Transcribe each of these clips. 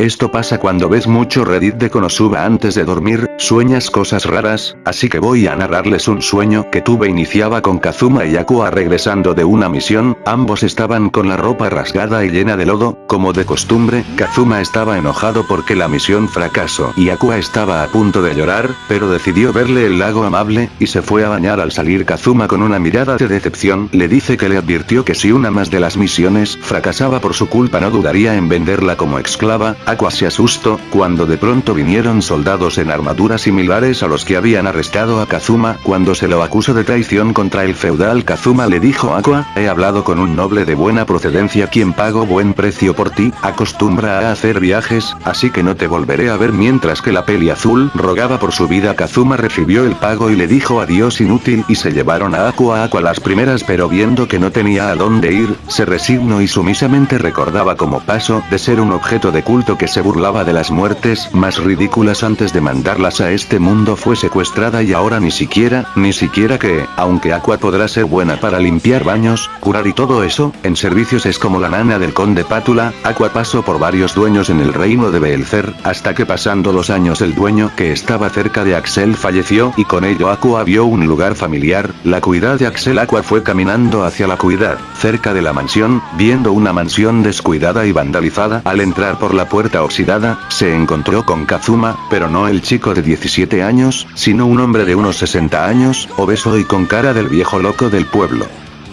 Esto pasa cuando ves mucho Reddit de Konosuba antes de dormir, sueñas cosas raras, así que voy a narrarles un sueño que tuve iniciaba con Kazuma y Aqua regresando de una misión, ambos estaban con la ropa rasgada y llena de lodo, como de costumbre, Kazuma estaba enojado porque la misión fracasó y Aqua estaba a punto de llorar, pero decidió verle el lago amable, y se fue a bañar. Al salir Kazuma con una mirada de decepción, le dice que le advirtió que si una más de las misiones fracasaba por su culpa no dudaría en venderla como esclava, Aqua se asustó, cuando de pronto vinieron soldados en armaduras similares a los que habían arrestado a Kazuma, cuando se lo acusó de traición contra el feudal Kazuma le dijo Aqua, he hablado con un noble de buena procedencia quien pago buen precio por ti, acostumbra a hacer viajes, así que no te volveré a ver mientras que la peli azul rogaba por su vida Kazuma recibió el pago y le dijo adiós inútil y se llevaron a Aqua Aqua las primeras pero viendo que no tenía a dónde ir, se resignó y sumisamente recordaba como paso de ser un objeto de culto que se burlaba de las muertes más ridículas antes de mandarlas a este mundo fue secuestrada y ahora ni siquiera, ni siquiera que, aunque Aqua podrá ser buena para limpiar baños, curar y todo eso, en servicios es como la nana del conde Pátula, Aqua pasó por varios dueños en el reino de Belzer, hasta que pasando los años el dueño que estaba cerca de Axel falleció y con ello Aqua vio un lugar familiar, la cuidad de Axel. Aqua fue caminando hacia la cuidad, cerca de la mansión, viendo una mansión descuidada y vandalizada al entrar por la puerta oxidada se encontró con Kazuma, pero no el chico de 17 años, sino un hombre de unos 60 años, obeso y con cara del viejo loco del pueblo.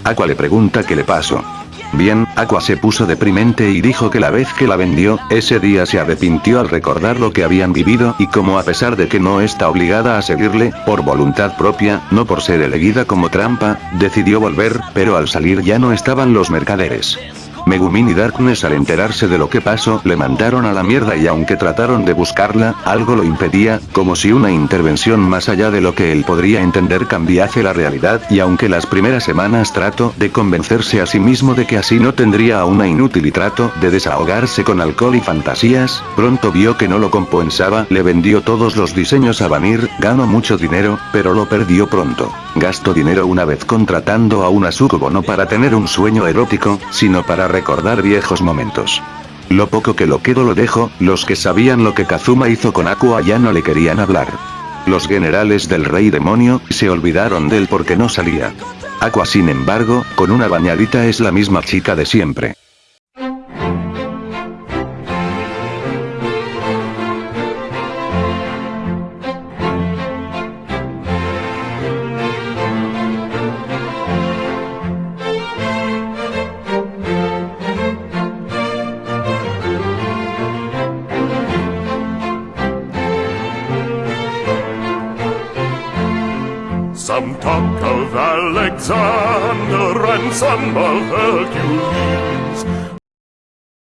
Aqua le pregunta qué le pasó. Bien, Aqua se puso deprimente y dijo que la vez que la vendió, ese día se arrepintió al recordar lo que habían vivido y como a pesar de que no está obligada a seguirle, por voluntad propia, no por ser elegida como trampa, decidió volver, pero al salir ya no estaban los mercaderes. Megumin y Darkness al enterarse de lo que pasó le mandaron a la mierda y aunque trataron de buscarla, algo lo impedía, como si una intervención más allá de lo que él podría entender cambiase la realidad y aunque las primeras semanas trató de convencerse a sí mismo de que así no tendría a una inútil y trato de desahogarse con alcohol y fantasías, pronto vio que no lo compensaba, le vendió todos los diseños a Vanir, ganó mucho dinero, pero lo perdió pronto. Gastó dinero una vez contratando a una sucubo no para tener un sueño erótico, sino para recordar viejos momentos. Lo poco que lo quedó lo dejó, los que sabían lo que Kazuma hizo con Aqua ya no le querían hablar. Los generales del rey demonio, se olvidaron de él porque no salía. Aqua sin embargo, con una bañadita es la misma chica de siempre. Some talk of Alexander and some of Hercules.